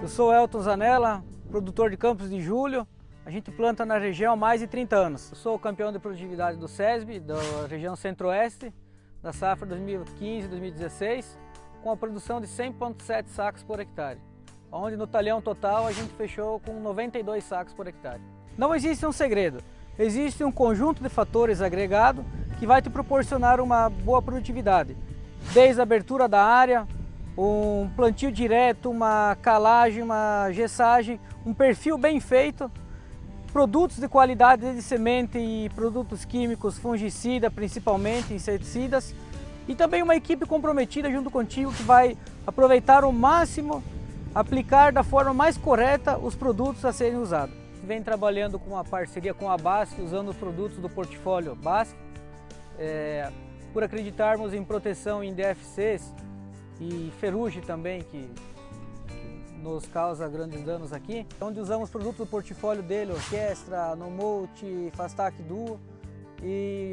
Eu sou Elton Zanella, produtor de Campos de Julho. A gente planta na região há mais de 30 anos. Eu sou campeão de produtividade do SESB, da região centro-oeste, da safra 2015-2016, com a produção de 100,7 sacos por hectare, onde no talhão total a gente fechou com 92 sacos por hectare. Não existe um segredo, existe um conjunto de fatores agregado que vai te proporcionar uma boa produtividade, desde a abertura da área, um plantio direto, uma calagem, uma gessagem, um perfil bem feito. Produtos de qualidade de semente e produtos químicos, fungicida principalmente, inseticidas. E também uma equipe comprometida junto contigo que vai aproveitar ao máximo, aplicar da forma mais correta os produtos a serem usados. Vem trabalhando com uma parceria com a BASF, usando os produtos do portfólio BASF, é, por acreditarmos em proteção em DFCs e ferrugem também, que nos causa grandes danos aqui, onde usamos produtos do portfólio dele, Orquestra, Nomote, Fastac Duo, e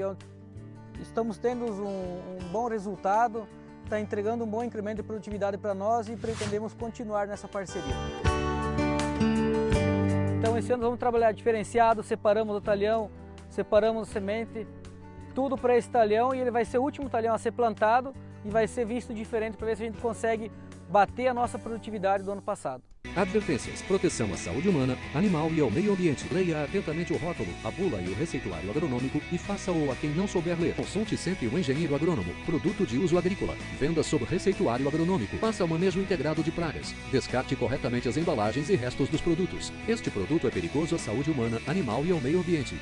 estamos tendo um, um bom resultado, está entregando um bom incremento de produtividade para nós e pretendemos continuar nessa parceria. Então esse ano vamos trabalhar diferenciado, separamos o talhão, separamos a semente, tudo para esse talhão e ele vai ser o último talhão a ser plantado e vai ser visto diferente para ver se a gente consegue bater a nossa produtividade do ano passado. Advertências, proteção à saúde humana, animal e ao meio ambiente. Leia atentamente o rótulo, a bula e o receituário agronômico e faça-o a quem não souber ler. Consulte sempre o engenheiro agrônomo. Produto de uso agrícola. Venda sob receituário agronômico. Faça o manejo integrado de pragas. Descarte corretamente as embalagens e restos dos produtos. Este produto é perigoso à saúde humana, animal e ao meio ambiente.